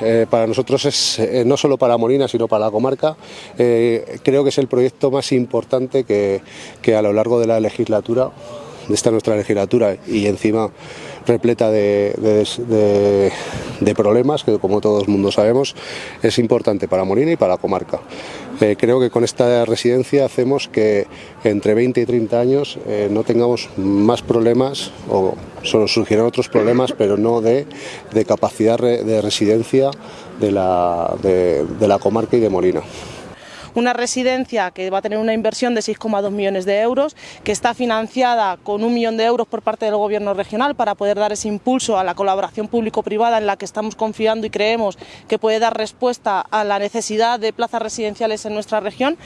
eh, para nosotros es eh, no solo para Molina, sino para la comarca. Eh, creo que es el proyecto más importante que, a lo largo de la legislatura de esta nuestra legislatura y encima repleta de, de, problemas que como todo el mundo sabemos es importante para Molina y para la comarca. Creo que con esta residencia hacemos que entre 20 y 30 años eh, no tengamos más problemas o solo surgirán otros problemas pero no de, capacidad de residencia de la comarca y de Molina una residencia que va a tener una inversión de 6,2 millones de euros, que está financiada con un millón de euros por parte del Gobierno regional para poder dar ese impulso a la colaboración público-privada en la que estamos confiando y creemos que puede dar respuesta a la necesidad de plazas residenciales en nuestra región